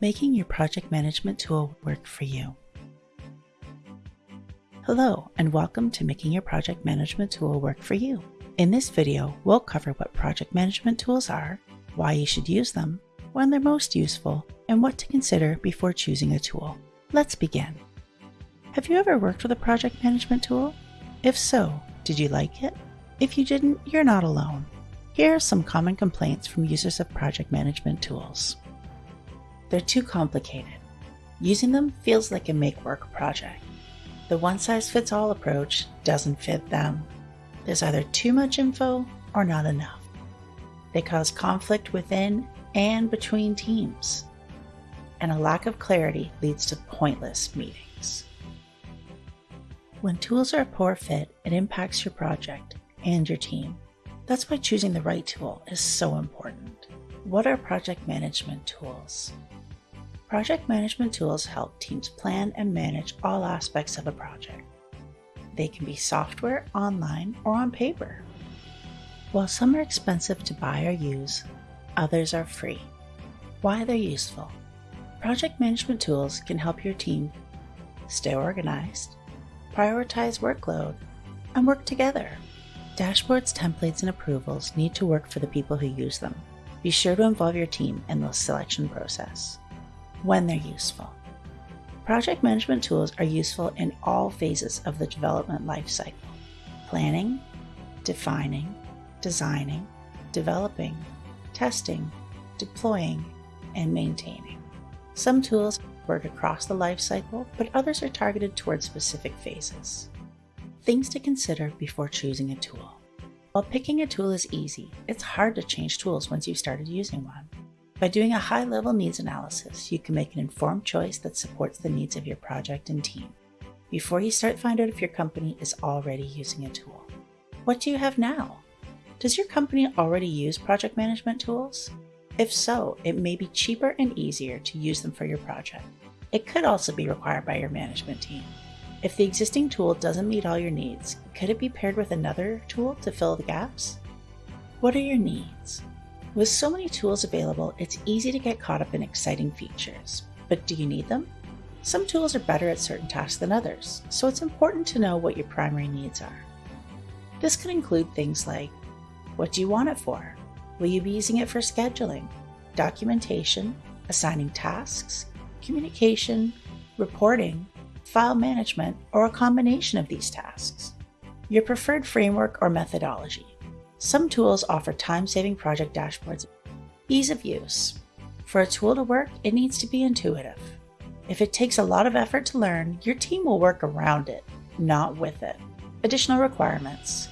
making your project management tool work for you. Hello, and welcome to Making Your Project Management Tool Work for You. In this video, we'll cover what project management tools are, why you should use them, when they're most useful, and what to consider before choosing a tool. Let's begin. Have you ever worked with a project management tool? If so, did you like it? If you didn't, you're not alone. Here are some common complaints from users of project management tools. They're too complicated. Using them feels like a make work project. The one size fits all approach doesn't fit them. There's either too much info or not enough. They cause conflict within and between teams. And a lack of clarity leads to pointless meetings. When tools are a poor fit, it impacts your project and your team. That's why choosing the right tool is so important. What are project management tools? Project management tools help teams plan and manage all aspects of a project. They can be software, online, or on paper. While some are expensive to buy or use, others are free. Why they're useful. Project management tools can help your team stay organized, prioritize workload, and work together. Dashboards, templates, and approvals need to work for the people who use them. Be sure to involve your team in the selection process when they're useful. Project management tools are useful in all phases of the development lifecycle planning, defining, designing, developing, testing, deploying, and maintaining. Some tools work across the lifecycle, but others are targeted towards specific phases. Things to consider before choosing a tool. While picking a tool is easy, it's hard to change tools once you've started using one. By doing a high level needs analysis, you can make an informed choice that supports the needs of your project and team. Before you start, find out if your company is already using a tool. What do you have now? Does your company already use project management tools? If so, it may be cheaper and easier to use them for your project. It could also be required by your management team. If the existing tool doesn't meet all your needs, could it be paired with another tool to fill the gaps? What are your needs? With so many tools available, it's easy to get caught up in exciting features. But do you need them? Some tools are better at certain tasks than others, so it's important to know what your primary needs are. This could include things like what do you want it for? Will you be using it for scheduling, documentation, assigning tasks, communication, reporting, file management, or a combination of these tasks? Your preferred framework or methodology. Some tools offer time-saving project dashboards. Ease of use. For a tool to work, it needs to be intuitive. If it takes a lot of effort to learn, your team will work around it, not with it. Additional requirements.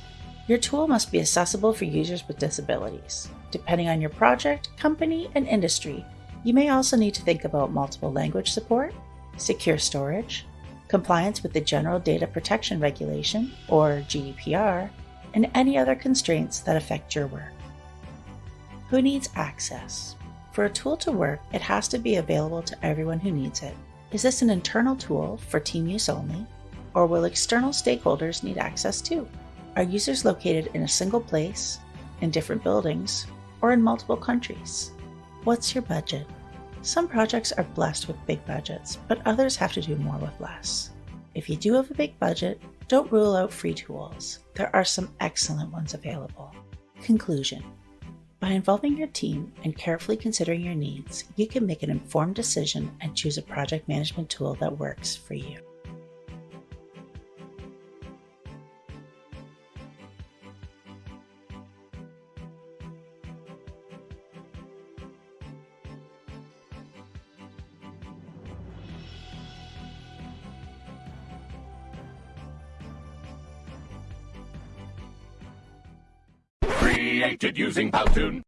Your tool must be accessible for users with disabilities. Depending on your project, company, and industry, you may also need to think about multiple language support, secure storage, compliance with the General Data Protection Regulation, or GDPR, and any other constraints that affect your work. Who needs access? For a tool to work, it has to be available to everyone who needs it. Is this an internal tool for team use only, or will external stakeholders need access too? Are users located in a single place, in different buildings, or in multiple countries? What's your budget? Some projects are blessed with big budgets, but others have to do more with less. If you do have a big budget, don't rule out free tools. There are some excellent ones available. Conclusion By involving your team and carefully considering your needs, you can make an informed decision and choose a project management tool that works for you. Created using Powtoon.